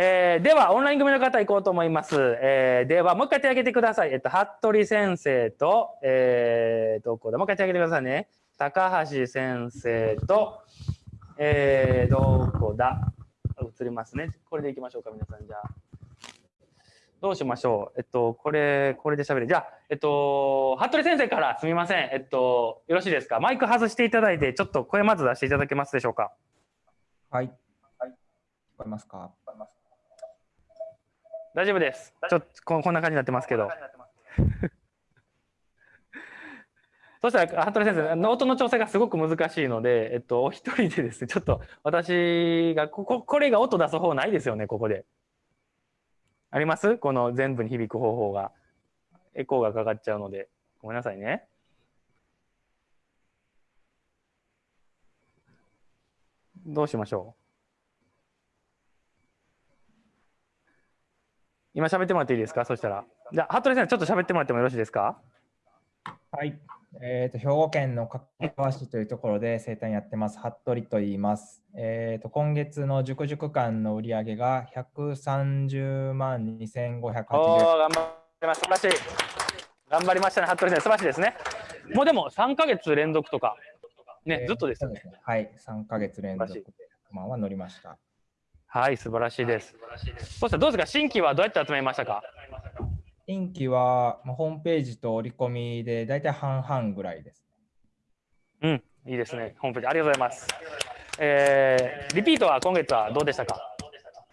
えー、では、オンライン組の方行こうと思います。えー、では、もう一回手を挙げてください。えっと、服部先生と、えー、どこだ？もう一回手を挙げてくださいね。高橋先生と、えー、どこだ？映りますね。これでいきましょうか、皆さん。じゃあ。どうしましょう？えっと、これ、これで喋る。じゃあ、えっと、服部先生からすみません。えっと、よろしいですか？マイク外していただいて、ちょっと声まず出していただけますでしょうか？はい。はい。聞こえますか？大丈夫です。ちょっとここんな感じになってますけど。そしたら、服部先生、ノートの調整がすごく難しいので、えっと、お一人でですね、ちょっと私が、ここ、これが音出す方ないですよね、ここで。あります？この全部に響く方法が。エコーがかかっちゃうので。ごめんなさいね。どうしましょう？今喋ってもらっていいですか？そしたら。じゃあ、服部さん、ちょっと喋ってもらってもよろしいですか？はい。えーと、兵庫県の加川市というところで生誕やってます、服部と言います。えーと、今月の塾塾間の売り上げが130万2580円。お頑張りました。素晴らしい。頑張りましたね、服部さん。素晴らしいですね。もうでも3か月連続とか、ね、えー、ずっとですよね。はい、3か月連続で、まあ、は乗りました。はい、素晴らしいです。そしたらどうですか、新規はどうやって集めましたか？新規は、まあ、ホームページと折り込みで大体半々ぐらいです。うん、いいですね。ホームページありがとうございます。えー、リピートは今月はどうでしたか？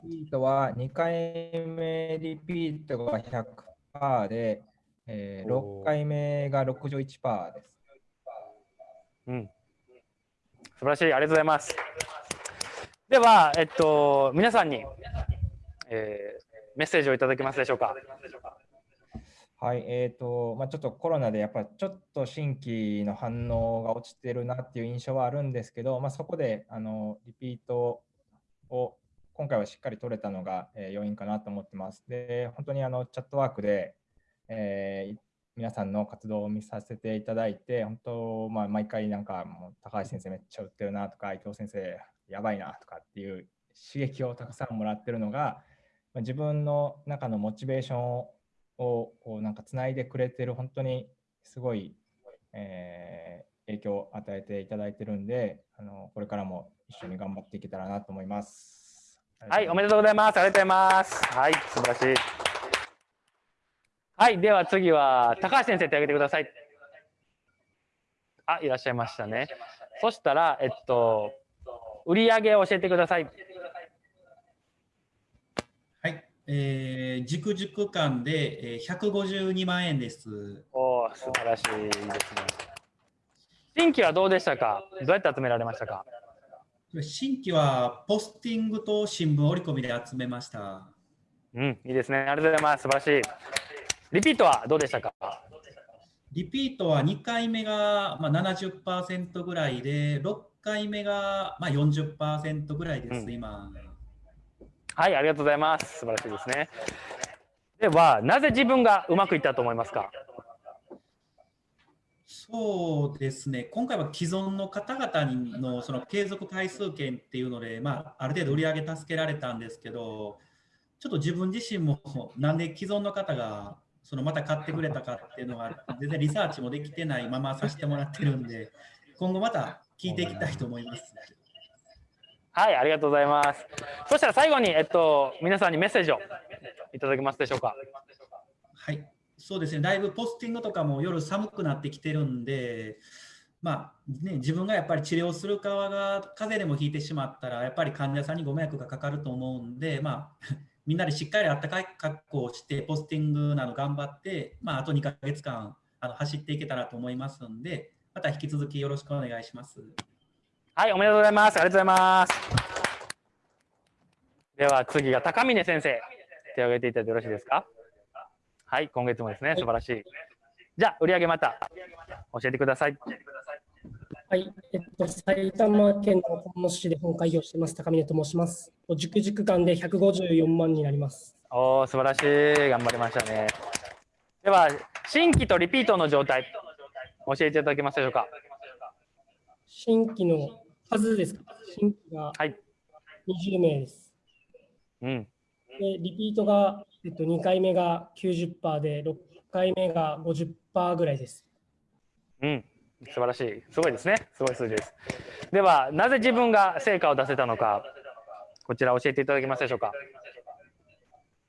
リピートは2回目リピートが100%で、えー、6回目が61%です。うん。素晴らしい。ありがとうございます。では、えっと、皆さんに、えー、メッセージをいただけますでしょうか？はい、えーとまあ、ちょっとコロナでやっぱりちょっと新規の反応が落ちてるなっていう印象はあるんですけど、まあ、そこであのリピートを今回はしっかり取れたのが、えー、要因かなと思ってます。で、本当にあのチャットワークで、えー、皆さんの活動を見させていただいて、本当、まあ、毎回なんかもう高橋先生めっちゃ売ってるなとか、伊藤先生やばいなとかっていう刺激をたくさんもらってるのが、まあ、自分の中のモチベーションををこうなんかつないでくれてる本当にすごい、えー、影響を与えていただいてるんであのこれからも一緒に頑張っていけたらなと思います。はい、おめでとうございます。ありがとうございます。はい、素晴らしい。はい、では次は高橋先生手挙げてください。あ、いらっしゃいましたね。そしたら、えっと、売上を教えてください。えー、塾塾間で、えー、152万円です。おお、素晴らしいですね。新規はどうでしたか？どうやって集められましたか？新規はポスティングと新聞折り込みで集めました。うん、いいですね。ありがとうございます。素晴らしい。リピートはどうでしたか？リピートは2回目が、まあ、70%ぐらいで、6回目が、まあ、40%ぐらいです、うん、今。はい、ありがとうございます。素晴らしいですね。では、なぜ自分がうまくいったと思いますか？そうですね、今回は既存の方々のその継続回数券っていうので、まあ、ある程度売り上げ助けられたんですけど、ちょっと自分自身もなんで既存の方がそのまた買ってくれたかっていうのは、全然リサーチもできてないままさせてもらってるんで、今後また聞いていきたいと思います。はい、ありがとうございます。そしたら最後に、えっと、皆さんにメッセージをいただけますでしょうか？はい、そうですね、だいぶポスティングとかも夜寒くなってきてるんで、まあね、自分がやっぱり治療する側が風邪でもひいてしまったら、やっぱり患者さんにご迷惑がかかると思うんで、まあ、みんなでしっかりあったかい格好をして、ポスティングなど頑張って、まあ、あと2ヶ月間あの走っていけたらと思いますので、また引き続きよろしくお願いします。はい、おめでとうございます。ありがとうございます。では次が高峰先生、手を挙げていただいてよろしいですか？はい、今月もですね、素晴らしい。じゃあ、売上また教えてください。はい、えっと、埼玉県の本野市で本会議をしています、高峰と申します。塾塾間で154万になります。おお、素晴らしい。頑張りましたね。では、新規とリピートの状態、教えていただけますでしょうか？新規の数ですか？新規が20名です。うん。でリピートが、えっと、2回目が90%で、6回目が50%ぐらいです。うん、素晴らしい。すごいですね。すごい数字です。では、なぜ自分が成果を出せたのか、こちら教えていただけますでしょうか？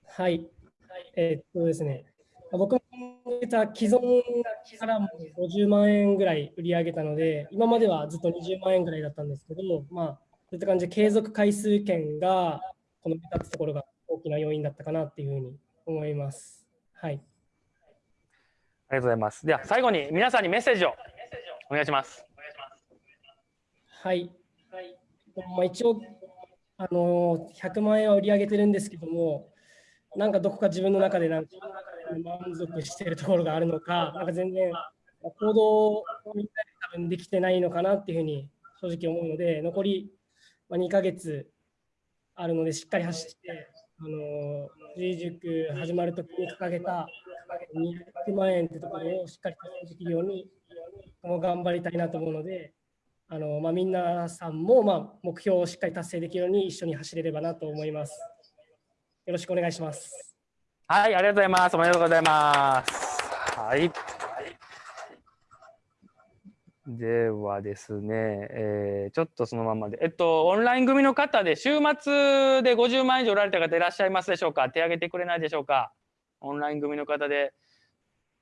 はい。えっとですね、僕もた既存からも50万円ぐらい売り上げたので、今まではずっと20万円ぐらいだったんですけど、まあ、そういった感じで継続回数券がこの2つところが大きな要因だったかなっていうふうに思います。はい。ありがとうございます。では、最後に皆さんにメッセージをお願いします。はい。まあ、一応、あの100万円は売り上げてるんですけども、なんかどこか自分の中でなんか満足しているところがあるのか、なんか全然行動をみんなで多分できてないのかなっていうふうに正直思うので、残り2ヶ月あるので、しっかり走って、あの藤井塾始まるときに掲げた200万円ってところをしっかり達成できるように、も頑張りたいなと思うので、あのまあ、みんなさんも、まあ、目標をしっかり達成できるように一緒に走れればなと思います。よろしくお願いします。はい、ありがとうございます。おめでとうございます。はい。ではですね、えーちょっとそのままで、えっと、オンライン組の方で、週末で50万以上売られた方いらっしゃいますでしょうか？手挙げてくれないでしょうか？オンライン組の方で。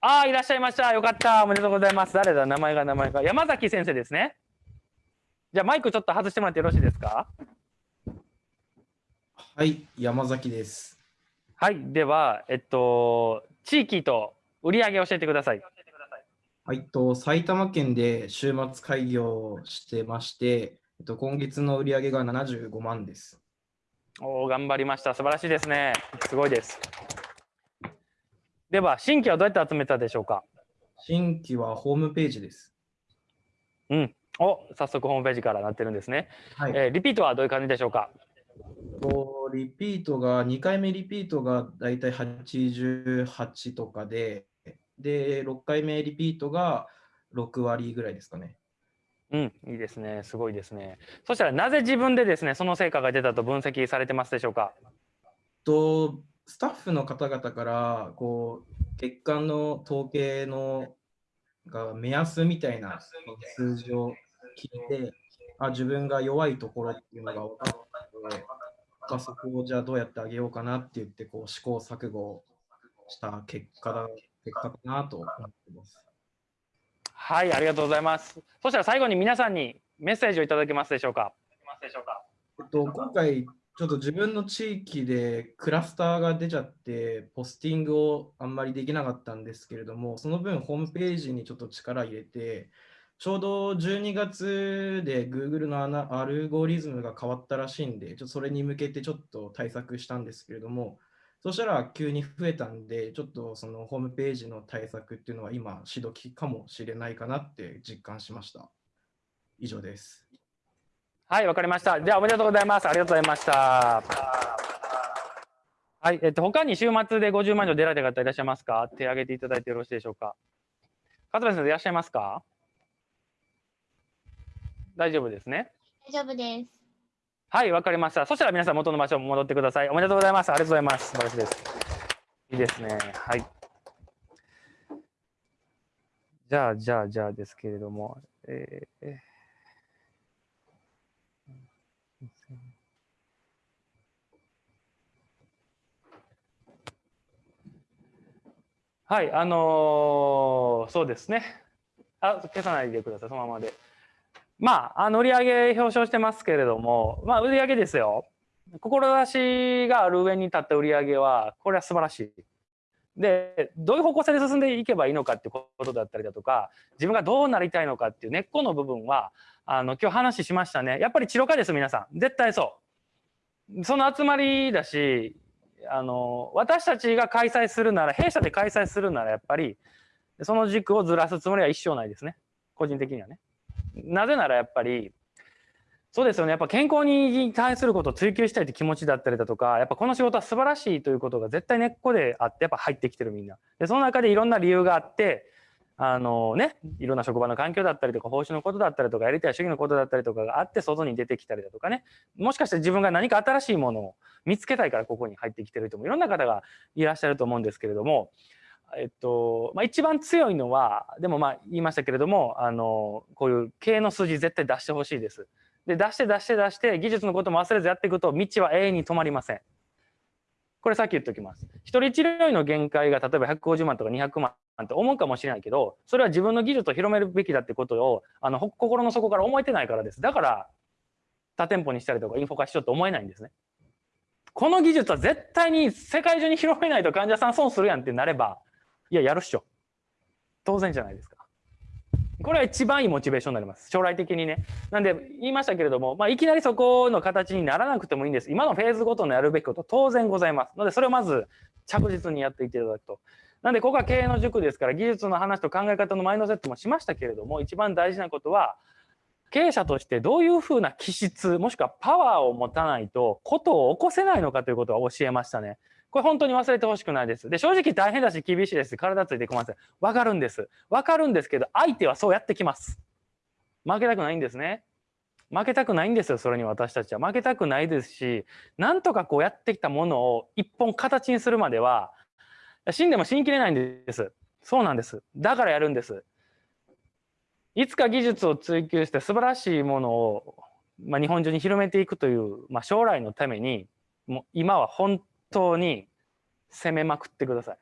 ああ、いらっしゃいました。よかった。おめでとうございます。誰だ？名前が名前が。山崎先生ですね。じゃあマイクちょっと外してもらってよろしいですか？はい、山崎です。はい。では、えっと、地域と売り上げ教えてください。はい、と埼玉県で週末開業してまして、えっと、今月の売り上げが75万です。おお、頑張りました。素晴らしいですね。すごいです。では、新規はどうやって集めたでしょうか？新規はホームページです。うん。お、早速ホームページからなってるんですね。はい、えーリピートはどういう感じでしょうか？とリピートが、2回目リピートがだいたい88とかで、で、6回目リピートが6割ぐらいですかね。うん、いいですね。すごいですね。そしたら、なぜ自分でですね、その成果が出たと分析されてますでしょうか？とスタッフの方々からこう月間の統計のが目安みたいな数字を聞いてあ自分が弱いところっていうのが分かったのであそこをじゃあどうやってあげようかなって言ってこう試行錯誤した結果だ結果かなと思ってます。はい、ありがとうございます。そしたら最後に皆さんにメッセージをいただけますでしょうかえっと、今回、ちょっと自分の地域でクラスターが出ちゃって、ポスティングをあんまりできなかったんですけれども、その分、ホームページにちょっと力入れて、ちょうど12月で Google のアルゴリズムが変わったらしいんで、ちょそれに向けてちょっと対策したんですけれども、そしたら急に増えたんで、ちょっとそのホームページの対策っていうのは今、しどきかもしれないかなって実感しました。以上です。はい、わかりました。じゃあ、おめでとうございます。ありがとうございました。はい、えっと、他に週末で50万以上出られた方いらっしゃいますか？手挙げていただいてよろしいでしょうか？勝部先生いらっしゃいますか？大丈夫ですね？大丈夫です。はい、わかりました。そしたら皆さん元の場所に戻ってください。おめでとうございます。ありがとうございます。素晴らしいです。いいですね。はい。じゃあ、じゃあ、じゃあですけれども、えーえーはい、あのーそうですね。あ、消さないでください、そのままで。まあ、あの売上表彰してますけれども、まあ、売上ですよ。志がある上に立った売上は、これは素晴らしい。で、どういう方向性で進んでいけばいいのかってことだったりだとか、自分がどうなりたいのかっていう根っこの部分は、あの、今日話しましたね。やっぱり治療家です、皆さん。絶対そう。その集まりだし、あの、私たちが開催するなら、弊社で開催するなら、やっぱり、その軸をずらすつもりは一生ないですね。個人的にはね。なぜならやっぱり、そうですよね。やっぱ健康に対することを追求したいという気持ちだったりだとか、やっぱこの仕事は素晴らしいということが絶対根っこであって、やっぱ入ってきてるみんな。で、その中でいろんな理由があって、あのね、いろんな職場の環境だったりとか、報酬のことだったりとか、やりたい主義のことだったりとかがあって、外に出てきたりだとかね、もしかして自分が何か新しいものを見つけたいからここに入ってきてる人もいろんな方がいらっしゃると思うんですけれども、えっと、まあ、一番強いのは、でもまあ言いましたけれども、あの、こういう経営の数字絶対出してほしいです。で、出して出して出して、技術のことも忘れずやっていくと、道は永遠に止まりません。これさっき言っておきます。一人治療院の限界が例えば150万とか200万って思うかもしれないけど、それは自分の技術を広めるべきだってことを、あの、心の底から思えてないからです。だから、多店舗にしたりとかインフォ化しようと思えないんですね。この技術は絶対に世界中に広めないと患者さん損するやんってなれば、いや、やるっしょ。当然じゃないですか。これは一番いいモチベーションになります。将来的にね。なんで、言いましたけれども、まあ、いきなりそこの形にならなくてもいいんです。今のフェーズごとのやるべきこと当然ございます。ので、それをまず着実にやっていっていただくと。なんで、ここは経営の塾ですから、技術の話と考え方のマインドセットもしましたけれども、一番大事なことは、経営者としてどういうふうな気質、もしくはパワーを持たないと、ことを起こせないのかということを教えましたね。これ本当に忘れてほしくないです。で、正直大変だし厳しいです。体ついてこません。わかるんです。わかるんですけど、相手はそうやってきます。負けたくないんですね。負けたくないんですよ、それに私たちは。負けたくないですし、なんとかこうやってきたものを一本形にするまでは、死んでも死にきれないんです。そうなんです。だからやるんです。いつか技術を追求して素晴らしいものを、まあ、日本中に広めていくという、まあ、将来のために、もう今は本当に攻めまくってください。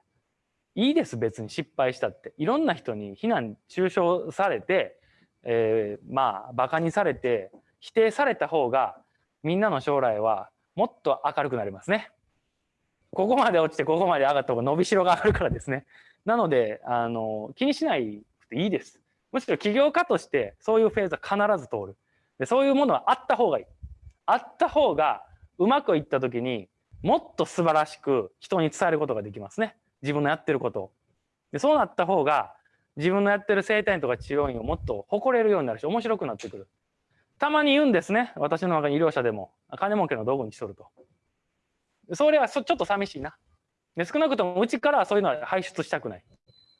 いいです、別に失敗したって。いろんな人に非難、中傷されて、えー、まあ、馬鹿にされて、否定された方が、みんなの将来はもっと明るくなりますね。ここまで落ちて、ここまで上がった方が伸びしろがあるからですね。なので、あの、気にしないくていいです。むしろ起業家として、そういうフェーズは必ず通る。でそういうものはあった方がいい。あった方が、うまくいった時に、もっと素晴らしく人に伝えることができますね。自分のやってることを。でそうなった方が自分のやってる生態院とか治療院をもっと誇れるようになるし面白くなってくる。たまに言うんですね。私の中に医療者でも。金儲けの道具にしとると。それはちょっと寂しいな。で少なくともうちからそういうのは排出したくない。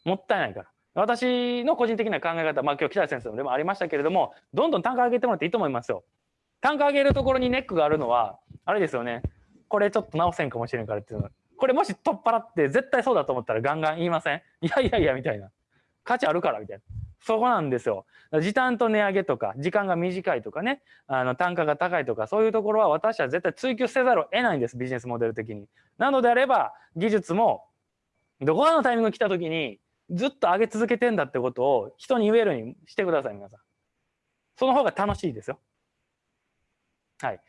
もったいないから。私の個人的な考え方、まあ今日北谷先生でもありましたけれども、どんどん単価上げてもらっていいと思いますよ。単価上げるところにネックがあるのは、あれですよね。これちょっと直せんかもしれんからっていうの。これもし取っ払って絶対そうだと思ったらガンガン言いません？いやいやいやみたいな。価値あるからみたいな。そこなんですよ。時短と値上げとか時間が短いとかね。あの単価が高いとかそういうところは私は絶対追求せざるを得ないんですビジネスモデル的に。なのであれば技術もどこかのタイミング来た時にずっと上げ続けてんだってことを人に言えるようにしてください皆さん。その方が楽しいですよ。はい。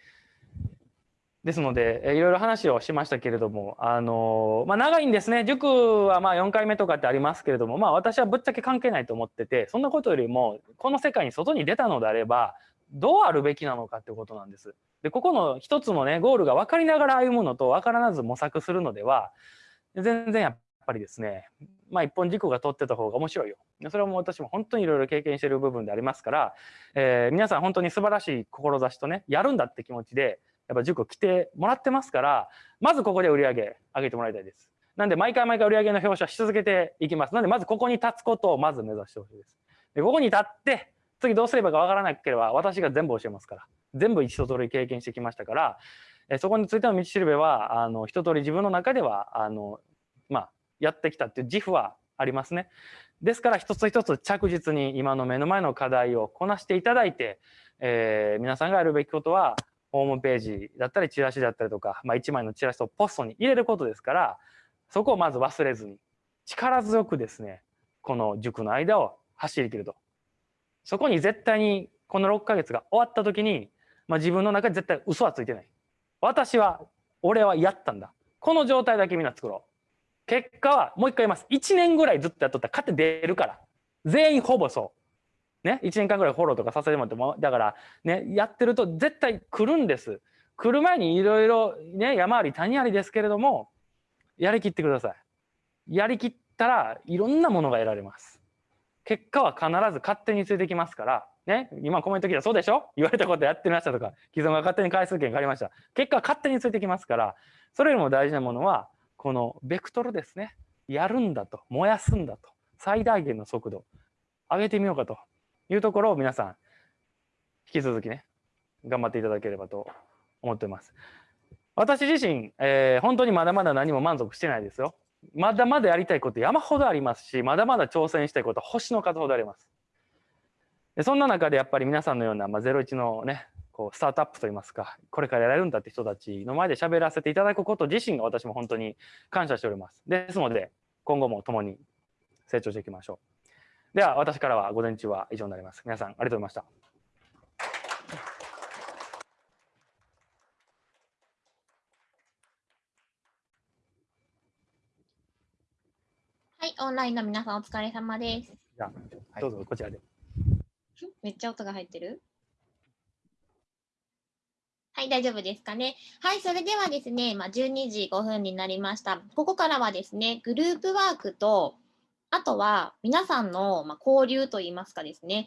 ですので、いろいろ話をしましたけれども、あのまあ、長いんですね。塾はまあ4回目とかってありますけれども、まあ、私はぶっちゃけ関係ないと思ってて、そんなことよりも、この世界に外に出たのであれば、どうあるべきなのかってことなんです。で、ここの一つのね、ゴールが分かりながら歩むのと分からず模索するのでは、全然やっぱりですね、まあ、一本軸が取ってた方が面白いよ。それはもう私も本当にいろいろ経験してる部分でありますから、えー、皆さん本当に素晴らしい志とね、やるんだって気持ちで、やっぱ塾来てもらってますから、まずここで売り上げ上げてもらいたいです。なんで毎回毎回売り上げの表彰し続けていきます。なんでまずここに立つことをまず目指してほしいです。で、ここに立って、次どうすればかわからなければ私が全部教えますから。全部一通り経験してきましたから、えそこについての道しるべは、あの、一通り自分の中では、あの、まあ、やってきたっていう自負はありますね。ですから一つ一つ着実に今の目の前の課題をこなしていただいて、えー、皆さんがやるべきことはホームページだったりチラシだったりとか、まあ、1枚のチラシをポストに入れることですからそこをまず忘れずに力強くですねこの塾の間を走り切ると。そこに絶対にこの6ヶ月が終わった時に、まあ、自分の中で絶対嘘はついてない。私は俺はやったんだ。この状態だけみんな作ろう。結果はもう一回言います。1年ぐらいずっとやっとったら勝って出るから。全員ほぼそう。ね、1年間ぐらいフォローとかさせてもらっても、だから、ね、やってると絶対来るんです。来る前にいろいろね、山あり谷ありですけれども、やりきってください。やりきったらいろんなものが得られます。結果は必ず勝手についてきますから、ね、今コメント来たそうでしょ？言われたことやってみましたとか、既存が勝手に回数券借りました。結果は勝手についてきますから、それよりも大事なものは、このベクトルですね。やるんだと、燃やすんだと。最大限の速度上げてみようかというところを皆さん引き続きね頑張っていただければと思ってます。私自身、えー、本当にまだまだ何も満足してないですよ。まだまだやりたいこと山ほどありますし、まだまだ挑戦したいこと星の数ほどあります。でそんな中でやっぱり皆さんのような、まあ、01のね、こうスタートアップといいますか、これからやれるんだって人たちの前で喋らせていただくこと自身が私も本当に感謝しております。ですので、今後も共に成長していきましょう。では、私からは午前中は以上になります。皆さん、ありがとうございました。はい、オンラインの皆さんお疲れ様です。じゃあ、どうぞこちらで。めっちゃ音が入ってる？はい、大丈夫ですかね？はい、それではですね、まあ、12時5分になりました。ここからはですね、グループワークと、あとは皆さんの、交流といいますかですね、